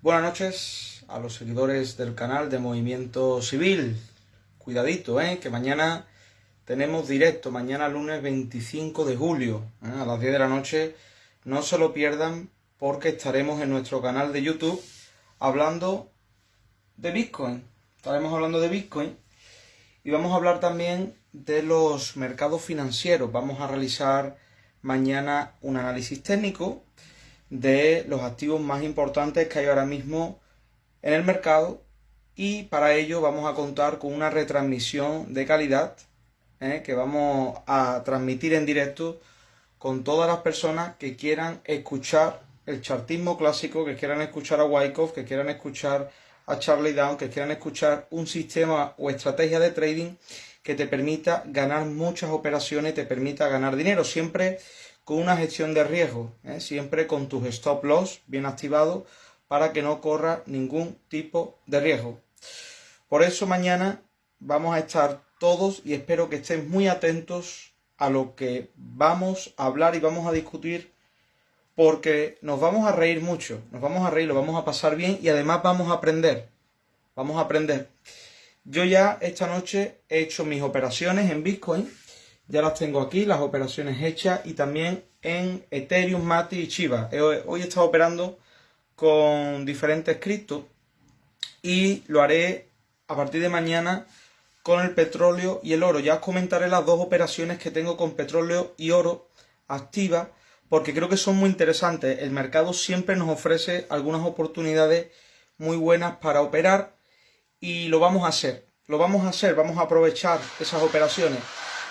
Buenas noches a los seguidores del canal de Movimiento Civil. Cuidadito, ¿eh? que mañana tenemos directo, mañana lunes 25 de julio, ¿eh? a las 10 de la noche. No se lo pierdan porque estaremos en nuestro canal de YouTube hablando de Bitcoin. Estaremos hablando de Bitcoin y vamos a hablar también de los mercados financieros. Vamos a realizar mañana un análisis técnico de los activos más importantes que hay ahora mismo en el mercado y para ello vamos a contar con una retransmisión de calidad ¿eh? que vamos a transmitir en directo con todas las personas que quieran escuchar el chartismo clásico, que quieran escuchar a Wyckoff, que quieran escuchar a Charlie Down, que quieran escuchar un sistema o estrategia de trading que te permita ganar muchas operaciones, te permita ganar dinero, siempre con una gestión de riesgo, ¿eh? siempre con tus stop loss bien activados para que no corra ningún tipo de riesgo. Por eso mañana vamos a estar todos y espero que estén muy atentos a lo que vamos a hablar y vamos a discutir porque nos vamos a reír mucho, nos vamos a reír, lo vamos a pasar bien y además vamos a aprender, vamos a aprender. Yo ya esta noche he hecho mis operaciones en Bitcoin ya las tengo aquí, las operaciones hechas y también en Ethereum, Mati y Chiva. Hoy he estado operando con diferentes criptos y lo haré a partir de mañana con el petróleo y el oro. Ya os comentaré las dos operaciones que tengo con petróleo y oro activas porque creo que son muy interesantes. El mercado siempre nos ofrece algunas oportunidades muy buenas para operar y lo vamos a hacer. Lo vamos a hacer, vamos a aprovechar esas operaciones.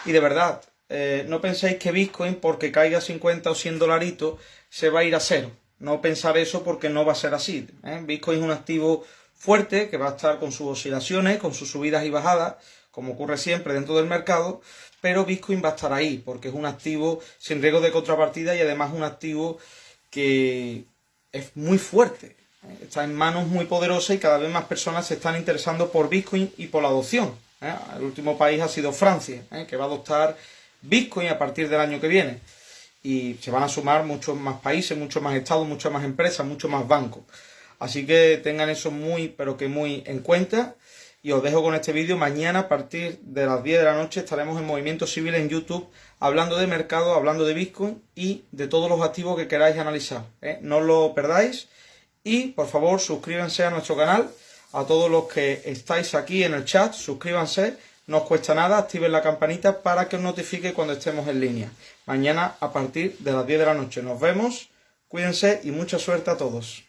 Y de verdad, eh, no penséis que Bitcoin, porque caiga 50 o 100 dolaritos, se va a ir a cero. No pensar eso porque no va a ser así. ¿eh? Bitcoin es un activo fuerte que va a estar con sus oscilaciones, con sus subidas y bajadas, como ocurre siempre dentro del mercado, pero Bitcoin va a estar ahí porque es un activo sin riesgo de contrapartida y además un activo que es muy fuerte. ¿eh? Está en manos muy poderosas y cada vez más personas se están interesando por Bitcoin y por la adopción. ¿Eh? El último país ha sido Francia, ¿eh? que va a adoptar Bitcoin a partir del año que viene. Y se van a sumar muchos más países, muchos más estados, muchas más empresas, muchos más bancos. Así que tengan eso muy, pero que muy en cuenta. Y os dejo con este vídeo. Mañana a partir de las 10 de la noche estaremos en Movimiento Civil en YouTube hablando de mercado, hablando de Bitcoin y de todos los activos que queráis analizar. ¿eh? No lo perdáis. Y por favor suscríbanse a nuestro canal a todos los que estáis aquí en el chat, suscríbanse, no os cuesta nada, activen la campanita para que os notifique cuando estemos en línea. Mañana a partir de las 10 de la noche nos vemos, cuídense y mucha suerte a todos.